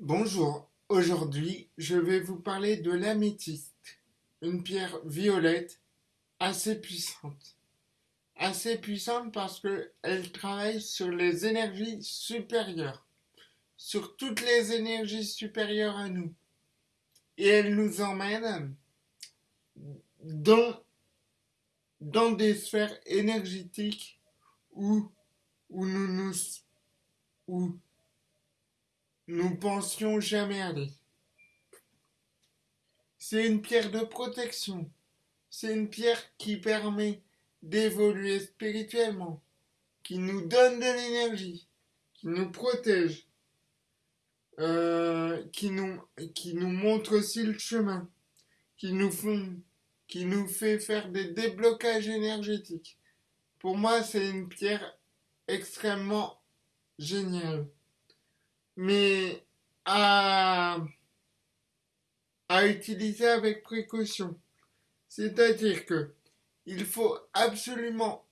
Bonjour, aujourd'hui je vais vous parler de l'améthyste, une pierre violette assez puissante. Assez puissante parce qu'elle travaille sur les énergies supérieures, sur toutes les énergies supérieures à nous. Et elle nous emmène dans, dans des sphères énergétiques où, où nous nous... Où nous pensions jamais aller. C'est une pierre de protection. C'est une pierre qui permet d'évoluer spirituellement, qui nous donne de l'énergie, qui nous protège, euh, qui, nous, montre aussi le chemin, qui nous, qui nous fait faire des déblocages énergétiques. Pour moi, c'est une pierre extrêmement géniale mais à, utiliser avec précaution. C'est-à-dire que il faut absolument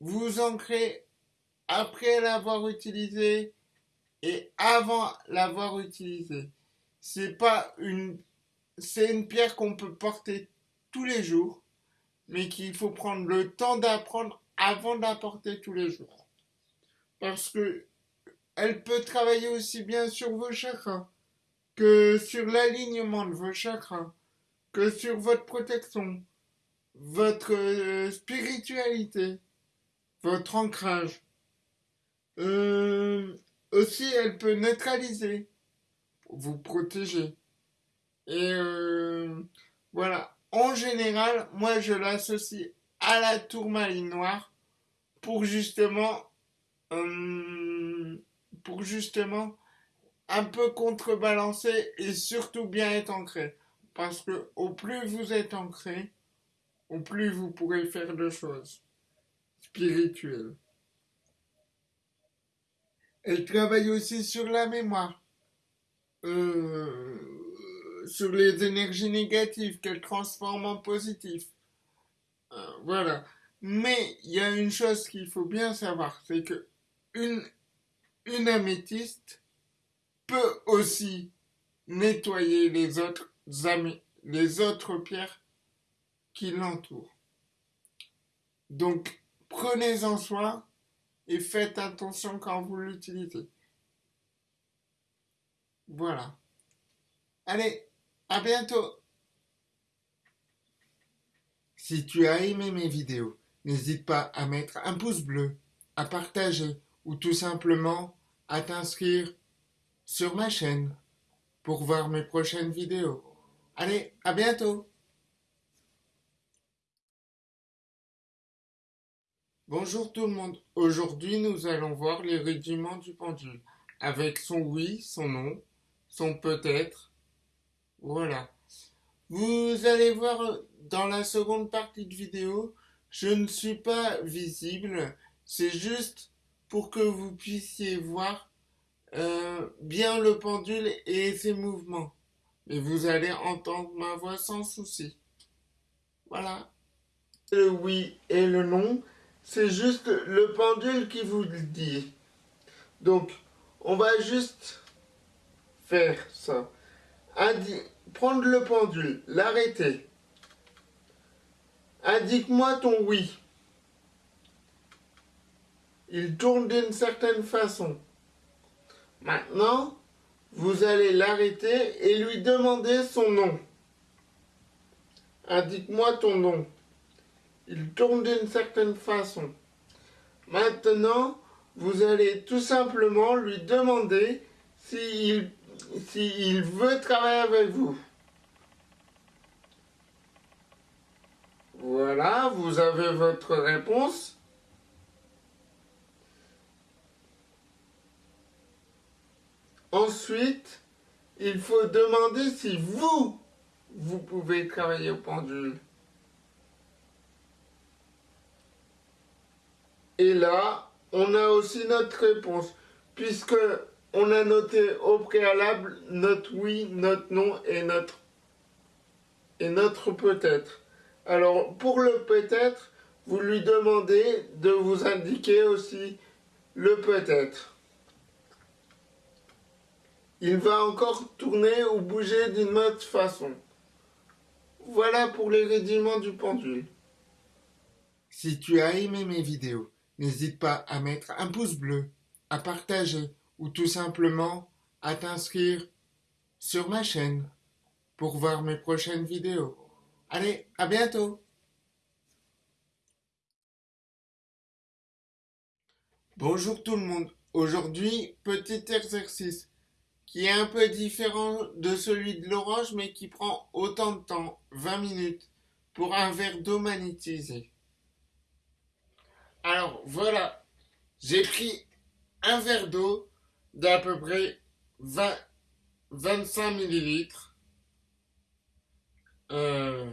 vous ancrer après l'avoir utilisé et avant l'avoir utilisé. C'est pas une, c'est une pierre qu'on peut porter tous les jours, mais qu'il faut prendre le temps d'apprendre avant d'apporter tous les jours. Parce que elle peut travailler aussi bien sur vos chakras que sur l'alignement de vos chakras, que sur votre protection, votre euh, spiritualité, votre ancrage. Euh, aussi, elle peut neutraliser, vous protéger. Et euh, voilà. En général, moi, je l'associe à la tourmaline noire pour justement pour justement un peu contrebalancer et surtout bien être ancré. Parce que au plus vous êtes ancré, au plus vous pourrez faire de choses spirituelles. Elle travaille aussi sur la mémoire, euh, sur les énergies négatives qu'elle transforme en positives. Euh, voilà. Mais il y a une chose qu'il faut bien savoir, c'est que une une améthyste peut aussi nettoyer les autres, pierres qui l'entourent. Donc, prenez-en soin et faites attention quand vous l'utilisez. Voilà. Allez, à bientôt. Si tu as aimé mes vidéos, n'hésite pas à mettre un pouce bleu, à partager ou tout simplement à t'inscrire sur ma chaîne pour voir mes prochaines vidéos. Allez, à bientôt. Bonjour tout le monde, aujourd'hui nous allons voir les rudiments du pendule, avec son oui, son non, son peut-être, voilà. Vous allez voir dans la seconde partie de vidéo, je ne suis pas visible, c'est juste pour que vous puissiez voir euh, bien le pendule et ses mouvements. Et vous allez entendre ma voix sans souci. Voilà. Le oui et le non, c'est juste le pendule qui vous le dit. Donc, on va juste faire ça. prendre le pendule, l'arrêter. Indique-moi ton oui il tourne d'une certaine façon. Maintenant, vous allez l'arrêter et lui demander son nom. Indique-moi ton nom. Il tourne d'une certaine façon. Maintenant, vous allez tout simplement lui demander s'il si veut travailler avec vous. Voilà, vous avez votre réponse. Ensuite, il faut demander si vous, vous pouvez travailler au pendule. Et là, on a aussi notre réponse, puisque on a noté au préalable notre oui, notre non et notre, et notre peut-être. Alors, pour le peut-être, vous lui demandez de vous indiquer aussi le peut-être. Il va encore tourner ou bouger d'une autre façon. Voilà pour les rudiments du pendule. Si tu as aimé mes vidéos, n'hésite pas à mettre un pouce bleu, à partager ou tout simplement à t'inscrire sur ma chaîne pour voir mes prochaines vidéos. Allez, à bientôt Bonjour tout le monde. Aujourd'hui, petit exercice est un peu différent de celui de l'orange mais qui prend autant de temps, 20 minutes, pour un verre d'eau magnétisé. Alors voilà, j'ai pris un verre d'eau d'à peu près 20, 25 millilitres. Euh,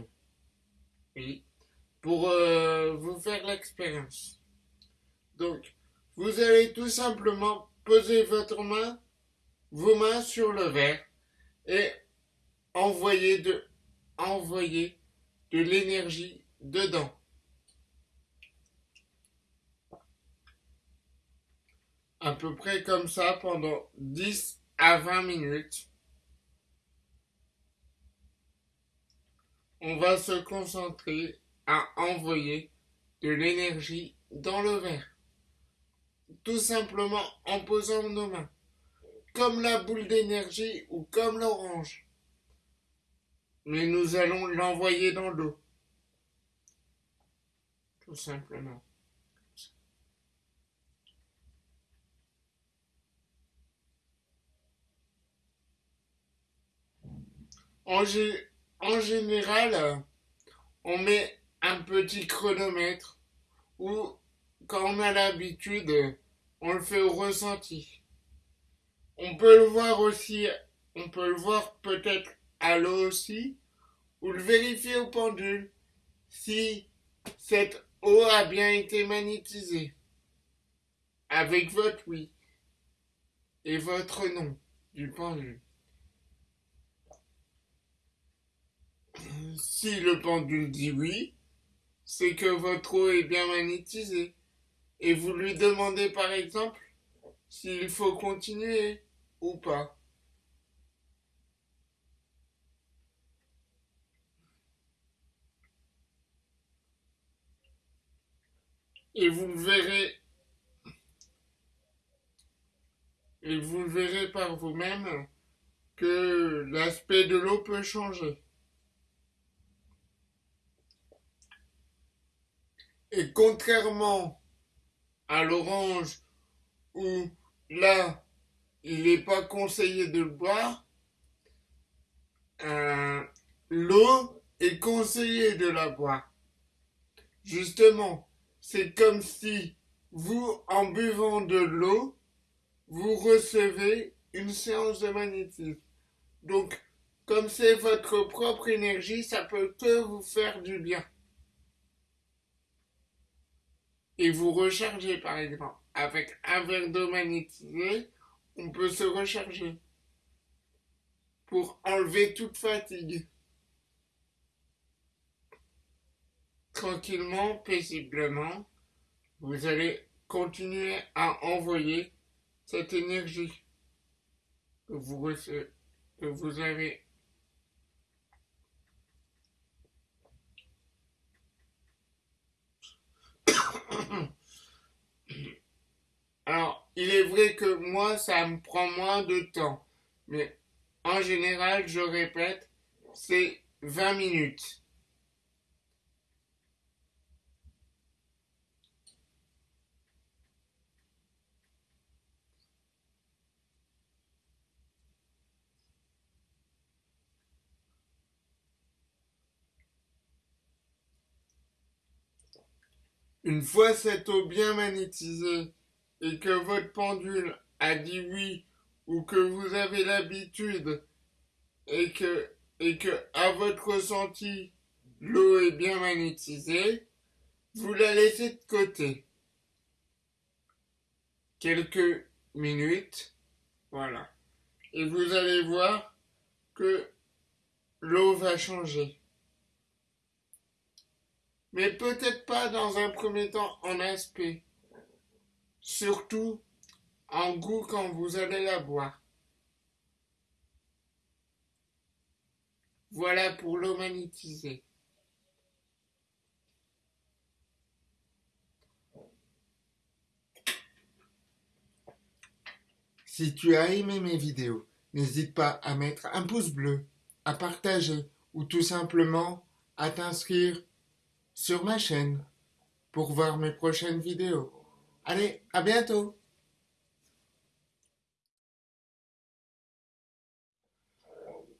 pour euh, vous faire l'expérience. Donc, vous allez tout simplement poser votre main, vos mains sur le verre et envoyer de l'énergie dedans. À peu près comme ça pendant 10 à 20 minutes. On va se concentrer à envoyer de l'énergie dans le verre tout simplement en posant nos mains, comme la boule d'énergie ou comme l'orange. Mais nous allons l'envoyer dans l'eau, tout simplement. En, général, on met un petit chronomètre ou quand on a l'habitude, on le fait au ressenti. On peut le voir aussi, on peut le voir peut-être à l'eau aussi, ou le vérifier au pendule si cette eau a bien été magnétisée. Avec votre oui et votre nom du pendule. Si le pendule dit oui, c'est que votre eau est bien magnétisée. Et vous lui demandez par exemple s'il faut continuer ou pas. Et vous verrez et vous verrez par vous-même que l'aspect de l'eau peut changer. Et contrairement à l'orange où là, il n'est pas conseillé de boire, euh, l'eau est conseillé de la boire. Justement, c'est comme si vous, en buvant de l'eau, vous recevez une séance de magnétisme. Donc, comme c'est votre propre énergie, ça peut que vous faire du bien et vous rechargez par exemple. Avec un verre d'eau magnétisé, on peut se recharger pour enlever toute fatigue. Tranquillement, paisiblement, vous allez continuer à envoyer cette énergie que vous, recevez, que vous avez Alors, il est vrai que moi, ça me prend moins de temps. Mais en général, je répète, c'est 20 minutes. Une fois cette eau bien magnétisée et que votre pendule a dit oui ou que vous avez l'habitude et que, à votre ressenti l'eau est bien magnétisée, vous la laissez de côté. Quelques minutes, voilà. Et vous allez voir que l'eau va changer mais peut-être pas dans un premier temps en aspect surtout en goût quand vous allez la boire. Voilà pour l'eau. Si tu as aimé mes vidéos, n'hésite pas à mettre un pouce bleu, à partager ou tout simplement à t'inscrire sur ma chaîne pour voir mes prochaines vidéos. Allez, à bientôt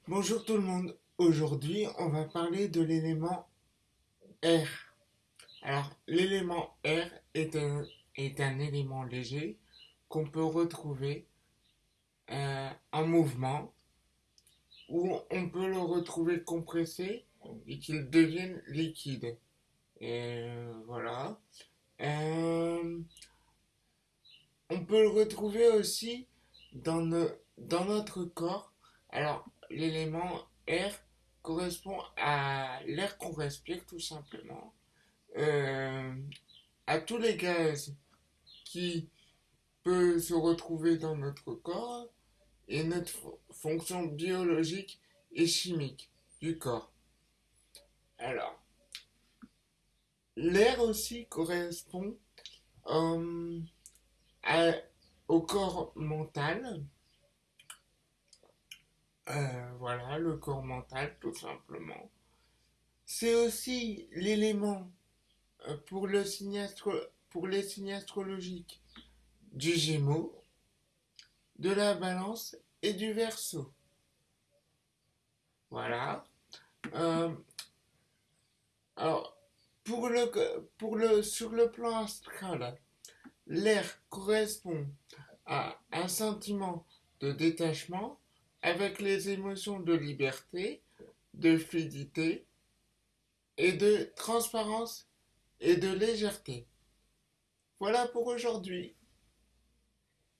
Bonjour tout le monde, aujourd'hui on va parler de l'élément R. Alors l'élément R est un, élément léger qu'on peut retrouver euh, en mouvement ou on peut le retrouver compressé et qu'il devienne liquide. Et voilà. Euh, on peut le retrouver aussi dans, notre corps. Alors, l'élément R correspond à l'air qu'on respire tout simplement, euh, à tous les gaz qui peuvent se retrouver dans notre corps et notre fonction biologique et chimique du corps. Alors, l'air aussi correspond euh, au corps mental. Euh, voilà, le corps mental, tout simplement. C'est aussi l'élément euh, pour, le pour les signes astrologiques du Gémeaux, de la Balance et du Verseau. Voilà. alors, pour le, pour le, sur le plan astral, l'air correspond à un sentiment de détachement avec les émotions de liberté, de fluidité et de transparence et de légèreté. Voilà pour aujourd'hui.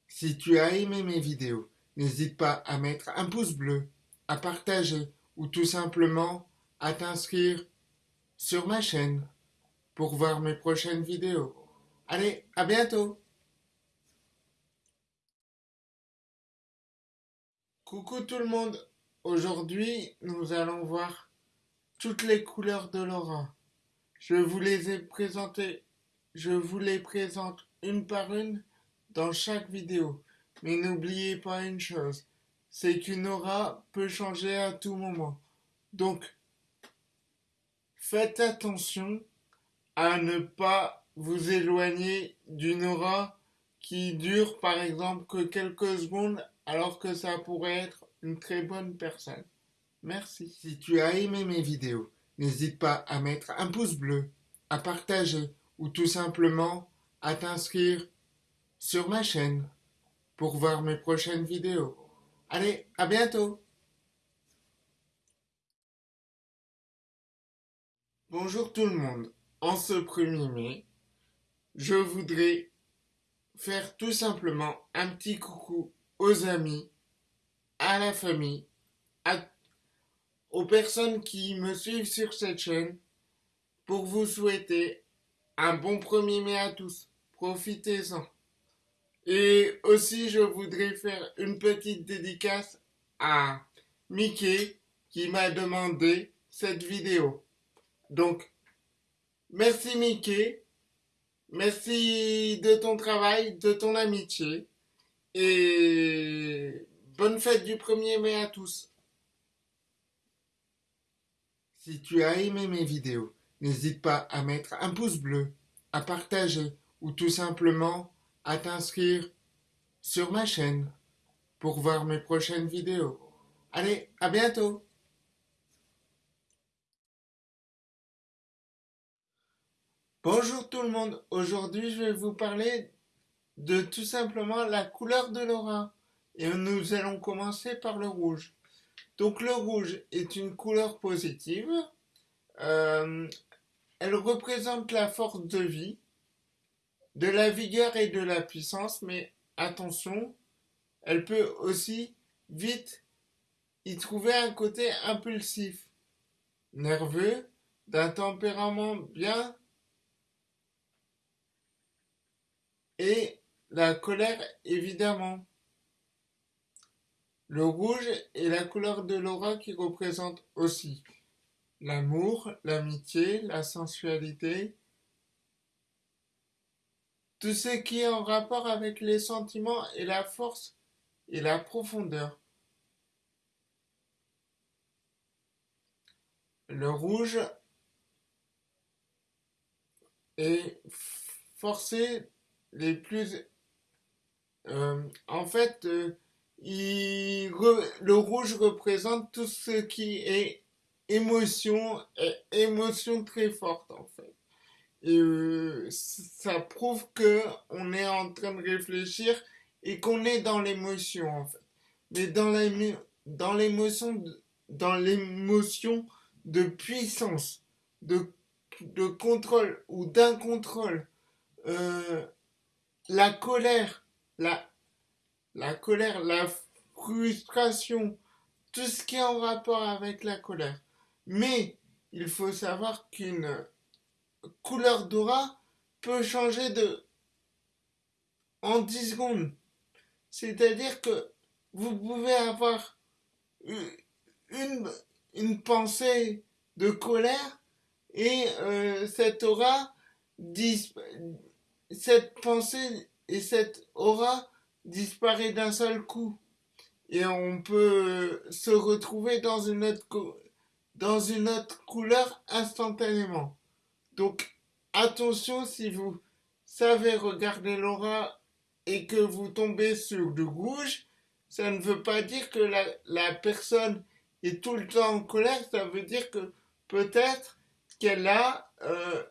Si tu as aimé mes vidéos, n'hésite pas à mettre un pouce bleu, à partager ou tout simplement à t'inscrire sur ma chaîne pour voir mes prochaines vidéos. Allez, à bientôt Coucou tout le monde Aujourd'hui, nous allons voir toutes les couleurs de l'aura. Je vous les ai présentées, je vous les présente une par une dans chaque vidéo. Mais n'oubliez pas une chose, c'est qu'une aura peut changer à tout moment. Donc, faites attention à ne pas vous éloigner d'une aura qui dure par exemple que quelques secondes alors que ça pourrait être une très bonne personne. Merci. Si tu as aimé mes vidéos, n'hésite pas à mettre un pouce bleu, à partager ou tout simplement à t'inscrire sur ma chaîne pour voir mes prochaines vidéos. Allez, à bientôt Bonjour tout le monde en ce 1er mai, je voudrais faire tout simplement un petit coucou aux amis, à la famille, aux personnes qui me suivent sur cette chaîne pour vous souhaiter un bon 1er mai à tous. Profitez-en. Et aussi, je voudrais faire une petite dédicace à Mickey qui m'a demandé cette vidéo. Donc, Merci Mickey. Merci de ton travail, de ton amitié. Et bonne fête du 1er mai à tous. Si tu as aimé mes vidéos, n'hésite pas à mettre un pouce bleu, à partager ou tout simplement à t'inscrire sur ma chaîne pour voir mes prochaines vidéos. Allez, à bientôt Bonjour tout le monde, aujourd'hui je vais vous parler de tout simplement la couleur de l'aura. Et nous allons commencer par le rouge. Donc le rouge est une couleur positive, euh, elle représente la force de vie, de la vigueur et de la puissance, mais attention, elle peut aussi vite y trouver un côté impulsif, nerveux, d'un tempérament bien et la colère évidemment. Le rouge est la couleur de l'aura qui représente aussi l'amour, l'amitié, la sensualité, tout ce qui est en rapport avec les sentiments et la force et la profondeur. Le rouge est forcé les plus... Euh, en fait, euh, le rouge représente tout ce qui est émotion, émotion très forte en fait. Et euh, ça prouve que on est en train de réfléchir et qu'on est dans l'émotion en fait. Mais dans l'émotion dans l'émotion de puissance, de, de contrôle ou d'un contrôle, euh, la colère, la, la colère, la frustration, tout ce qui est en rapport avec la colère. Mais il faut savoir qu'une couleur d'aura peut changer de en 10 secondes. C'est-à-dire que vous pouvez avoir une, une pensée de colère et euh, cette aura cette pensée et cette aura disparaît d'un seul coup et on peut se retrouver dans une autre couleur instantanément. Donc attention si vous savez regarder l'aura et que vous tombez sur du rouge, ça ne veut pas dire que la, la personne est tout le temps en colère, ça veut dire que peut-être qu'elle a euh,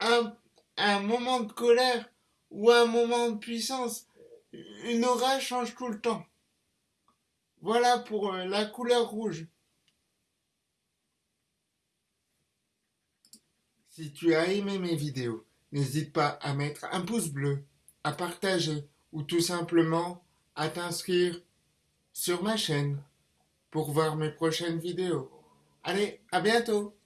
un, un moment de colère ou un moment de puissance. Une aura change tout le temps. Voilà pour euh, la couleur rouge. Si tu as aimé mes vidéos, n'hésite pas à mettre un pouce bleu, à partager ou tout simplement à t'inscrire sur ma chaîne pour voir mes prochaines vidéos. Allez, à bientôt